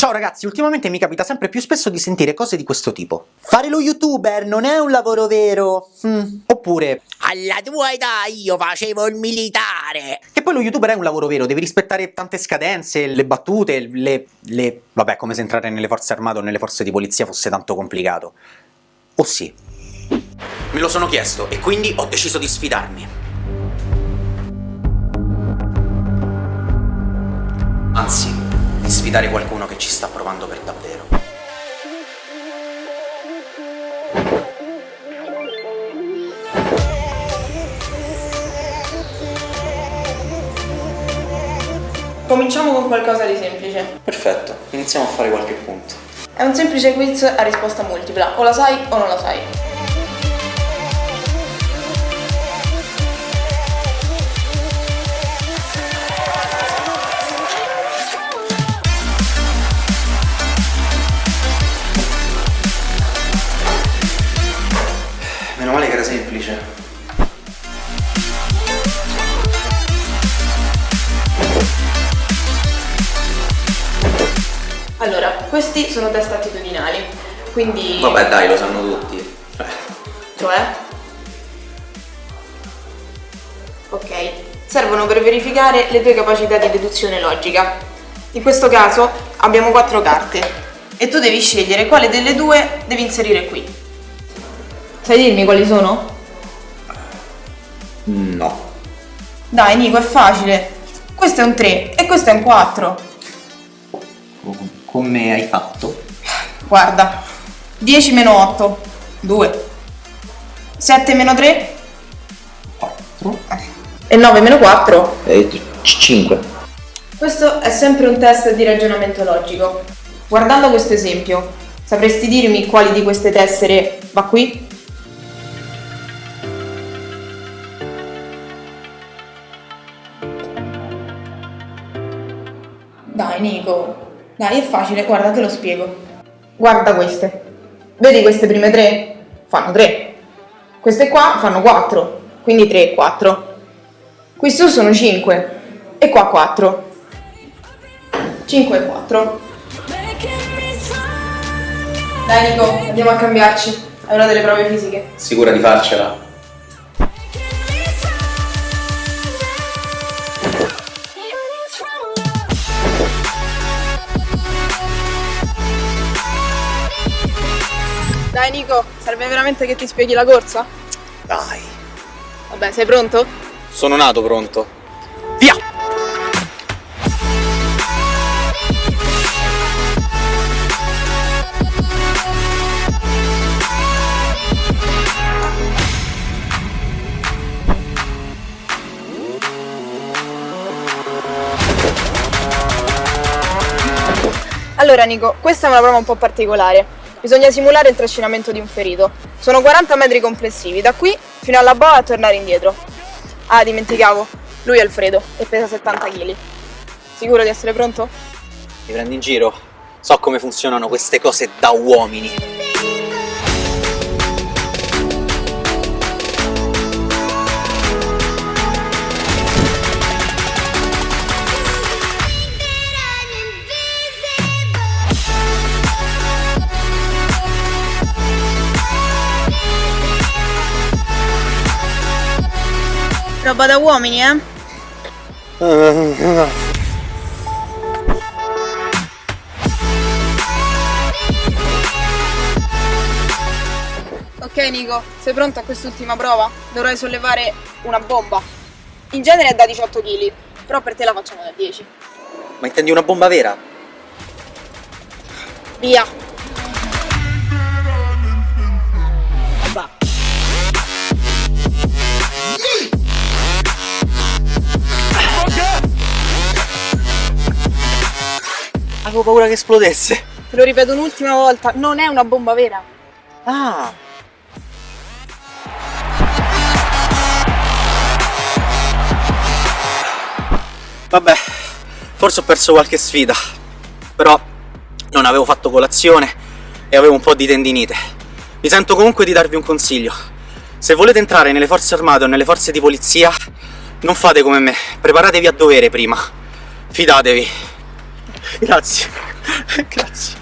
Ciao ragazzi, ultimamente mi capita sempre più spesso di sentire cose di questo tipo. Fare lo youtuber non è un lavoro vero. Mm. Oppure... Alla tua età io facevo il militare! Che poi lo youtuber è un lavoro vero, devi rispettare tante scadenze, le battute, le... le... Vabbè, come se entrare nelle forze armate o nelle forze di polizia fosse tanto complicato. O sì? Me lo sono chiesto e quindi ho deciso di sfidarmi. Sfidare qualcuno che ci sta provando per davvero. Cominciamo con qualcosa di semplice. Perfetto, iniziamo a fare qualche punto. È un semplice quiz a risposta multipla, o la sai o non la sai. Questi sono test attitudinali, quindi... Vabbè dai, lo sanno tutti. Cioè? Ok, servono per verificare le tue capacità di deduzione logica. In questo caso abbiamo quattro carte e tu devi scegliere quale delle due devi inserire qui. Sai dirmi quali sono? No. Dai Nico, è facile. Questo è un 3 e questo è un 4. Come hai fatto? Guarda, 10 meno 8, 2. 7 meno 3 4. e 9 meno 4. E 5. Questo è sempre un test di ragionamento logico. Guardando questo esempio, sapresti dirmi quali di queste tessere va qui? Dai Nico, dai è facile, guarda te lo spiego. Guarda queste. Vedi queste prime tre? Fanno 3. Queste qua fanno 4, quindi 3 e 4. Qui su sono 5 e qua 4. 5 e 4. Dai Nico, andiamo a cambiarci. È una delle prove fisiche. Sicura di farcela? Dai Nico, serve veramente che ti spieghi la corsa? Dai. Vabbè, sei pronto? Sono nato pronto. Via! Allora Nico, questa è una prova un po' particolare. Bisogna simulare il trascinamento di un ferito. Sono 40 metri complessivi, da qui fino alla boa a tornare indietro. Ah, dimenticavo, lui è Alfredo e pesa 70 kg. Sicuro di essere pronto? Mi prendi in giro? So come funzionano queste cose da uomini. Roba da uomini, eh? Ok Nico, sei pronto a quest'ultima prova? Dovrai sollevare una bomba. In genere è da 18 kg, però per te la facciamo da 10. Ma intendi una bomba vera? Via! Avevo paura che esplodesse. Te lo ripeto un'ultima volta, non è una bomba vera. Ah! Vabbè, forse ho perso qualche sfida, però non avevo fatto colazione e avevo un po' di tendinite. Mi sento comunque di darvi un consiglio. Se volete entrare nelle forze armate o nelle forze di polizia, non fate come me, preparatevi a dovere prima. Fidatevi. Grazie. Grazie.